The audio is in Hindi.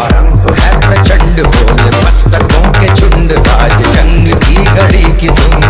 आरंभ है प्रचंड बोल मस्तकों के झुंड आज जंग की घड़ी की धुन।